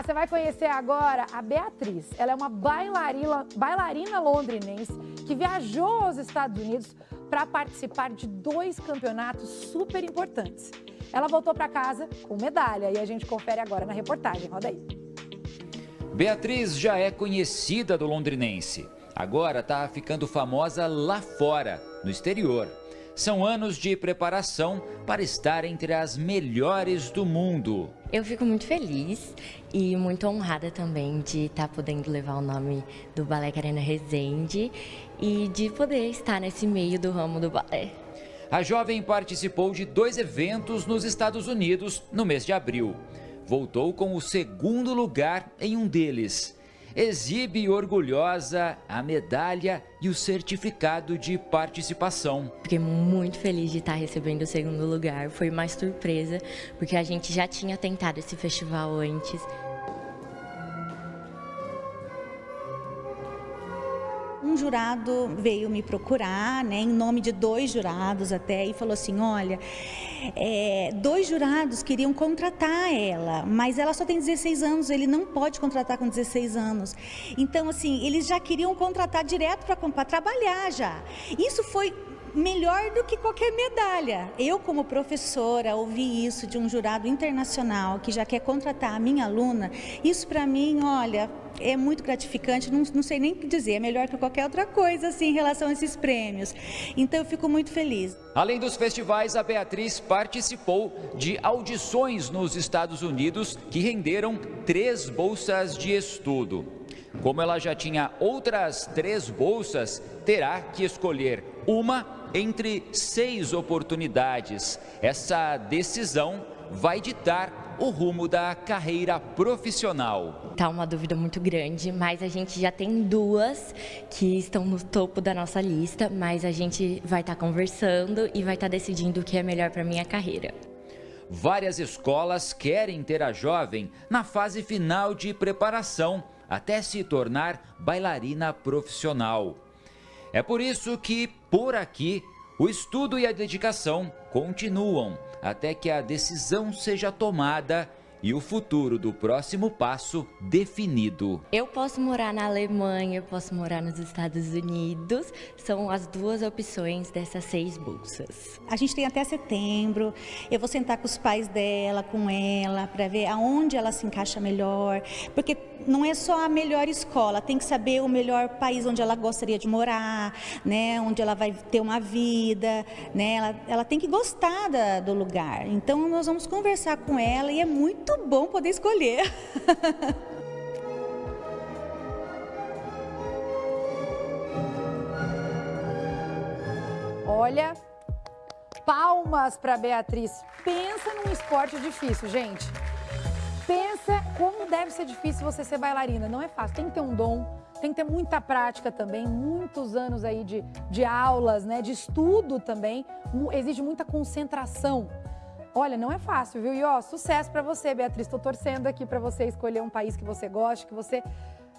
Cá, você vai conhecer agora a Beatriz. Ela é uma bailarina, bailarina londrinense que viajou aos Estados Unidos para participar de dois campeonatos super importantes. Ela voltou para casa com medalha e a gente confere agora na reportagem. Roda aí. Beatriz já é conhecida do londrinense. Agora está ficando famosa lá fora, no exterior. São anos de preparação para estar entre as melhores do mundo. Eu fico muito feliz e muito honrada também de estar tá podendo levar o nome do Balé Carena Resende e de poder estar nesse meio do ramo do balé. A jovem participou de dois eventos nos Estados Unidos no mês de abril. Voltou com o segundo lugar em um deles exibe orgulhosa a medalha e o certificado de participação. Fiquei muito feliz de estar recebendo o segundo lugar, foi uma surpresa, porque a gente já tinha tentado esse festival antes, um jurado veio me procurar, né, em nome de dois jurados até, e falou assim, olha, é, dois jurados queriam contratar ela, mas ela só tem 16 anos, ele não pode contratar com 16 anos. Então, assim, eles já queriam contratar direto para trabalhar já. Isso foi melhor do que qualquer medalha. Eu, como professora, ouvi isso de um jurado internacional que já quer contratar a minha aluna. Isso, para mim, olha, é muito gratificante, não, não sei nem o que dizer, é melhor que qualquer outra coisa assim, em relação a esses prêmios. Então, eu fico muito feliz. Além dos festivais, a Beatriz participou de audições nos Estados Unidos que renderam três bolsas de estudo. Como ela já tinha outras três bolsas, terá que escolher uma entre seis oportunidades. Essa decisão vai ditar o rumo da carreira profissional. Tá uma dúvida muito grande, mas a gente já tem duas que estão no topo da nossa lista, mas a gente vai estar tá conversando e vai estar tá decidindo o que é melhor para minha carreira. Várias escolas querem ter a jovem na fase final de preparação até se tornar bailarina profissional. É por isso que, por aqui, o estudo e a dedicação continuam até que a decisão seja tomada e o futuro do próximo passo definido. Eu posso morar na Alemanha, eu posso morar nos Estados Unidos, são as duas opções dessas seis bolsas. A gente tem até setembro, eu vou sentar com os pais dela, com ela, para ver aonde ela se encaixa melhor, porque não é só a melhor escola, tem que saber o melhor país onde ela gostaria de morar, né, onde ela vai ter uma vida, né, ela, ela tem que gostar da, do lugar. Então nós vamos conversar com ela e é muito muito bom poder escolher. Olha, palmas para Beatriz. Pensa num esporte difícil, gente. Pensa como deve ser difícil você ser bailarina. Não é fácil, tem que ter um dom, tem que ter muita prática também, muitos anos aí de, de aulas, né, de estudo também. Exige muita concentração. Olha, não é fácil, viu? E ó, sucesso para você, Beatriz. Estou torcendo aqui para você escolher um país que você goste, que você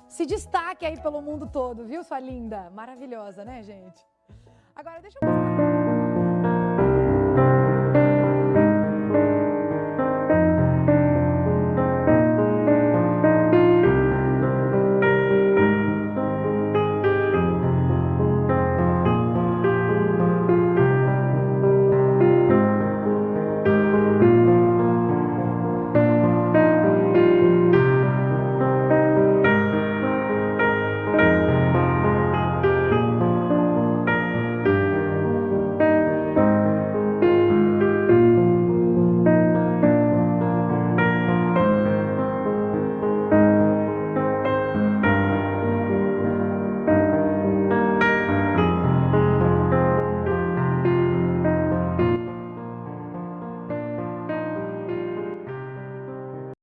se destaque aí pelo mundo todo, viu, sua linda? Maravilhosa, né, gente? Agora, deixa eu mostrar.